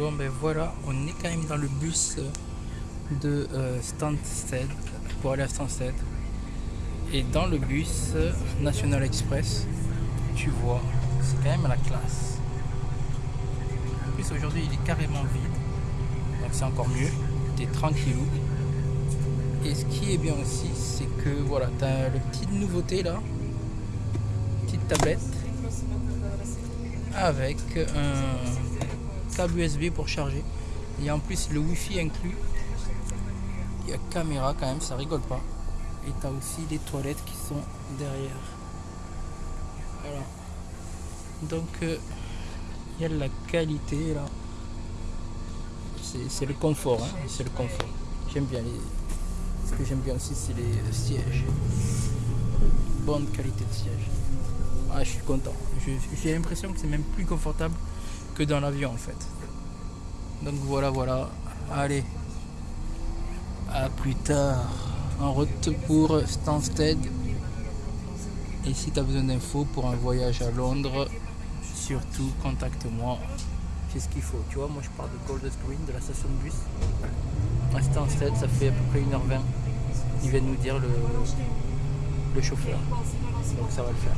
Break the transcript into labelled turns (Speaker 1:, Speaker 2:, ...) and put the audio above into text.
Speaker 1: Bon ben voilà, on est quand même dans le bus de euh, Stansted pour aller à Stansted. Et dans le bus National Express, tu vois, c'est quand même la classe. En plus aujourd'hui il est carrément vide, donc c'est encore mieux. T'es tranquillou. Et ce qui est bien aussi, c'est que voilà, tu as le petite nouveauté là, petite tablette avec un câble USB pour charger. Et en plus le Wi-Fi inclus. Il y a caméra quand même, ça rigole pas. Et tu as aussi les toilettes qui sont derrière. Voilà. Donc euh, il y a la qualité là. C'est le confort, hein, c'est le confort. J'aime bien les. Ce que j'aime bien aussi c'est les sièges. Bonne qualité de siège. Ah, je suis content. J'ai l'impression que c'est même plus confortable que dans l'avion en fait. Donc voilà, voilà. Allez. À plus tard. En route pour Stansted. Et si tu as besoin d'infos pour un voyage à Londres, surtout contacte-moi. C'est ce qu'il faut. Tu vois, moi je pars de Golders Green, de la station de bus. À Stansted, ça fait à peu près 1h20. Il vient nous dire le chauffeur. Donc ça va le faire.